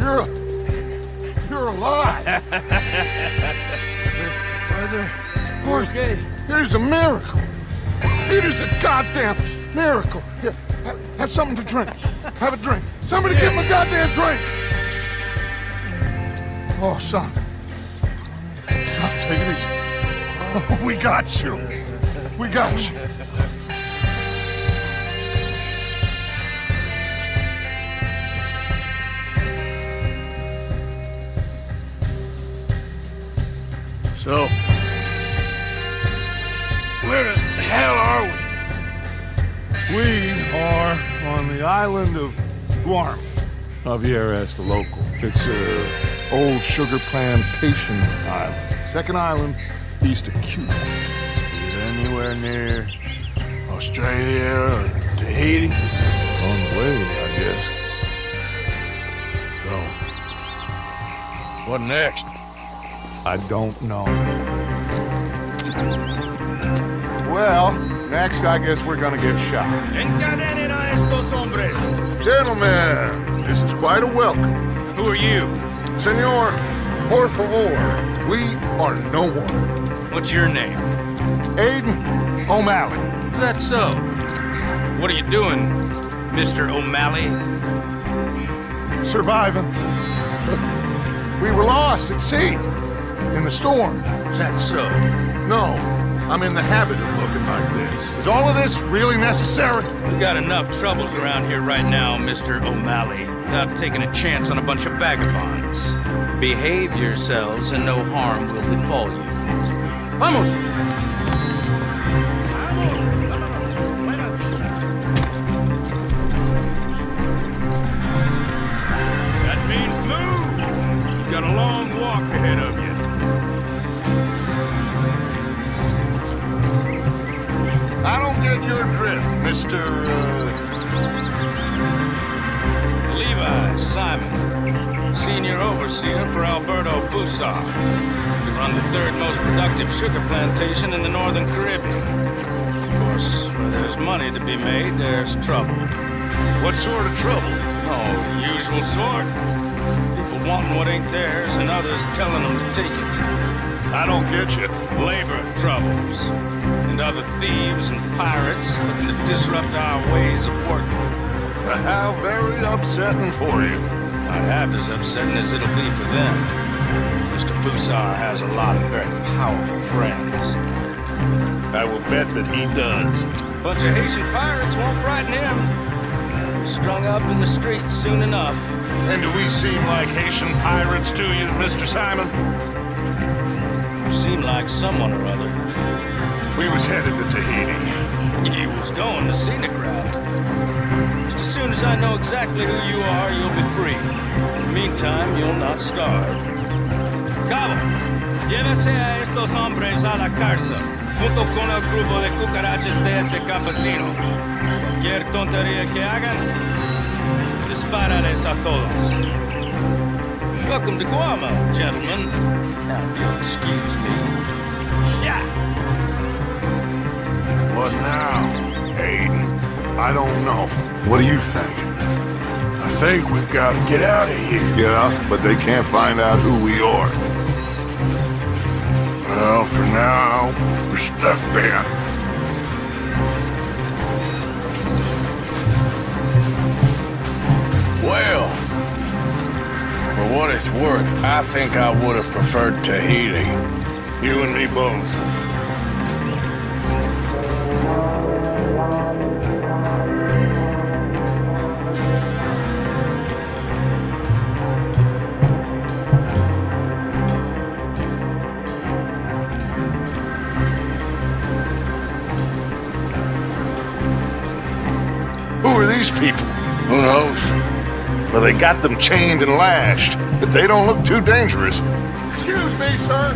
you're, a you're alive. Brother, Arthur, it is a miracle. It is a goddamn miracle. Here, have, have something to drink. Have a drink. Somebody give him a goddamn drink. Oh, son. Son, take it easy. Oh, we got you. We got you. Island of Guarma. Javier asked the local. It's a old sugar plantation island. Second island east of Cuba. Is it anywhere near Australia or Tahiti? On the way, I guess. So, what next? I don't know. Well, next I guess we're gonna get shot. Encadenen a estos hombres. Gentlemen, this is quite a welcome. Who are you? Senor, por favor, we are no one. What's your name? Aiden O'Malley. Is that so? What are you doing, Mr. O'Malley? Surviving. We were lost at sea. In the storm. Is that so? No, I'm in the habit of looking like this. Is all of this really necessary? We've got enough troubles around here right now, Mr. O'Malley. Without taking a chance on a bunch of vagabonds. Behave yourselves and no harm will befall you. Vamos! That means your drift, Mr. Uh... Levi Simon, senior overseer for Alberto Fussar. We run the third most productive sugar plantation in the northern Caribbean. Of course, where there's money to be made, there's trouble. What sort of trouble? Oh, usual sort. People wanting what ain't theirs and others telling them to take it. I don't get you. Labor troubles. And other thieves and pirates looking to disrupt our ways of working. How very upsetting for you. I have as upsetting as it'll be for them. Mr. Fussar has a lot of very powerful friends. I will bet that he does. Bunch of Haitian pirates won't frighten him. Strung up in the streets soon enough. And do we seem like Haitian pirates to you, Mr. Simon? You seem like someone or other. We was headed to Tahiti. You was going to scenic route. Just as soon as I know exactly who you are, you'll be free. In the meantime, you'll not starve. Cabo, llévese a estos hombres a la cárcel, junto con el grupo de cucarachas de ese campesino. Cualquier tontería que hagan, dispárales a todos. Welcome to Guarma, gentlemen. Now, if you'll excuse me. Yeah. What now, Aiden? I don't know. What do you think? I think we've got to get out of here. Yeah, but they can't find out who we are. Well, for now, we're stuck there. Well, for what it's worth, I think I would have preferred Tahiti. You and me both. Who are these people? Who knows? Well, they got them chained and lashed, but they don't look too dangerous. Excuse me, sir.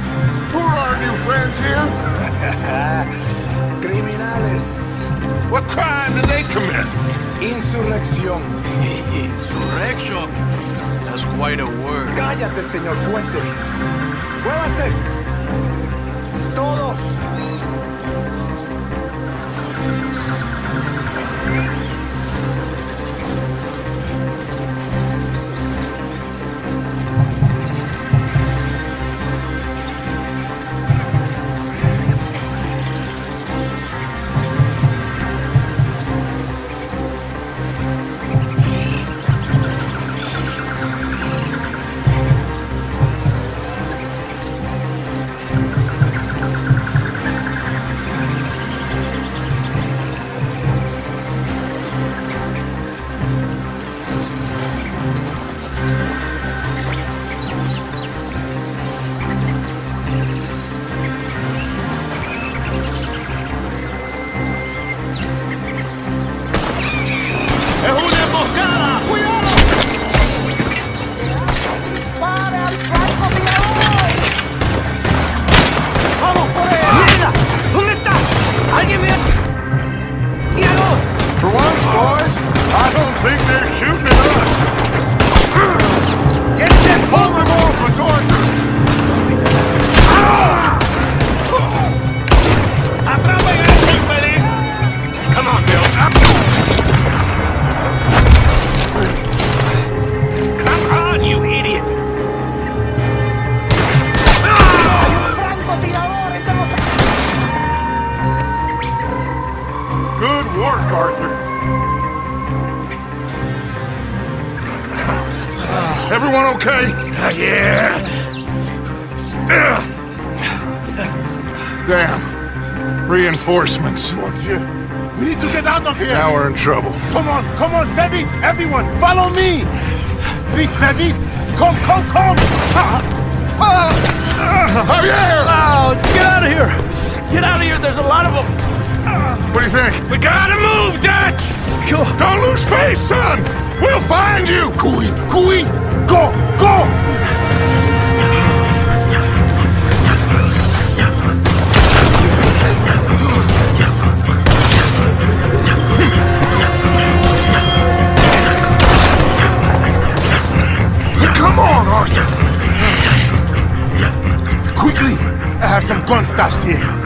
Who are our new friends here? Criminales. What crime did they commit? Insurrección. Insurrection. That's quite a word. Cállate, señor Fuente. ¡Muévanse! ¡Todos! work, Arthur. Everyone okay? Yeah. Damn. Reinforcements. Mortier, we need to get out of here. Now we're in trouble. Come on, come on, David, everyone, follow me. Vite, David, come, come, come. Ah. Ah. Javier! Oh, get out of here. Get out of here, there's a lot of them. What do you think? We gotta move, Dutch! Don't lose face, son! We'll find you! Cooey, cooey, go, go. Come on, Arthur! Quickly, I have some gun stashed here.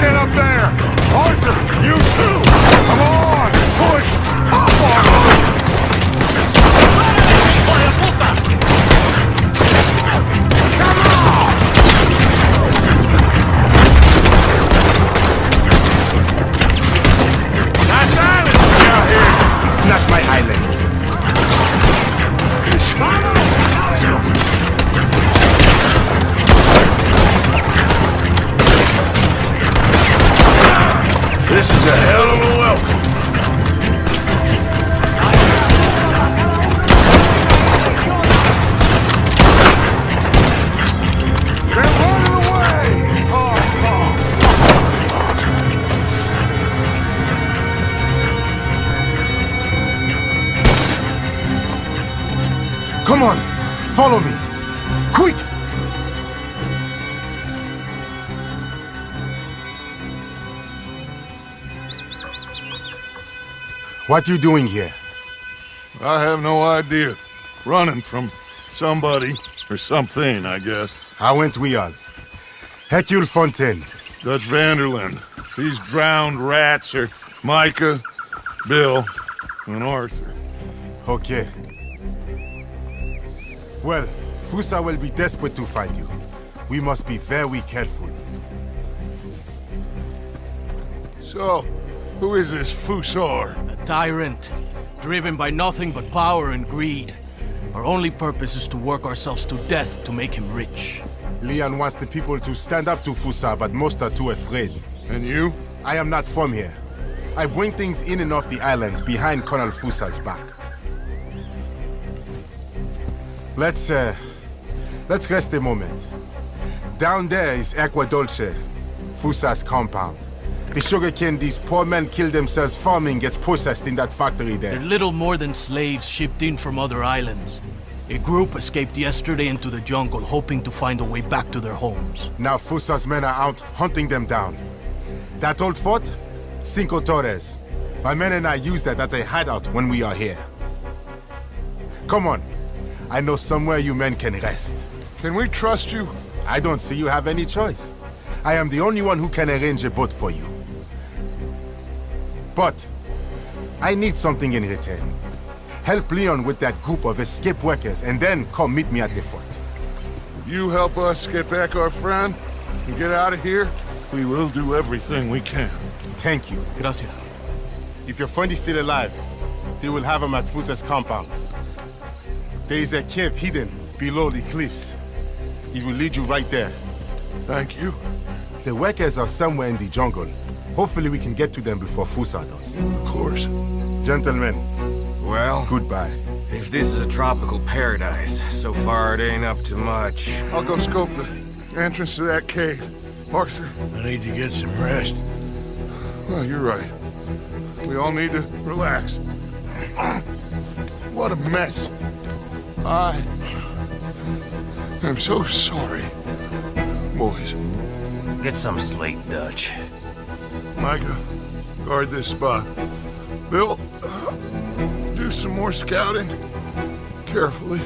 Get up there! Arthur, you too! This is a hell What you doing here? I have no idea. Running from somebody or something, I guess. How went we all? Hercule Fontaine. Dutch van der Linde. These drowned rats are Micah, Bill, and Arthur. Okay. Well, Fussar will be desperate to find you. We must be very careful. So, who is this Fussar? A tyrant, driven by nothing but power and greed. Our only purpose is to work ourselves to death to make him rich. Leon wants the people to stand up to Fussar, but most are too afraid. And you? I am not from here. I bring things in and off the islands behind Colonel Fussar's back. Let's, uh, let's rest a moment. Down there is Aqua Dolce, Fussar's compound. The sugarcane these poor men kill themselves farming gets processed in that factory there. They're little more than slaves shipped in from other islands. A group escaped yesterday into the jungle, hoping to find a way back to their homes. Now Fussar's men are out hunting them down. That old fort? Cinco Torres. My men and I use that as a hideout when we are here. Come on. I know somewhere you men can rest. Can we trust you? I don't see you have any choice. I am the only one who can arrange a boat for you. But I need something in return. Help Leon with that group of escape workers and then come meet me at the fort. You help us get back our friend and get out of here? We will do everything we can. Thank you. Gracias. If your friend is still alive, they will have him at Fussar's compound. There is a cave hidden below the cliffs. It will lead you right there. Thank you. The workers are somewhere in the jungle. Hopefully we can get to them before Fussar does. Of course. Gentlemen, Well, goodbye. if this is a tropical paradise, so far it ain't up to much. I'll go scope the entrance to that cave. Arthur, I need to get some rest. well, you're right. We all need to relax. What a mess. I. I am so sorry. Boys, Get some slate, Dutch. Micah, guard this spot. Bill, do some more scouting. Carefully.